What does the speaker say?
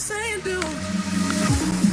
this ain't do.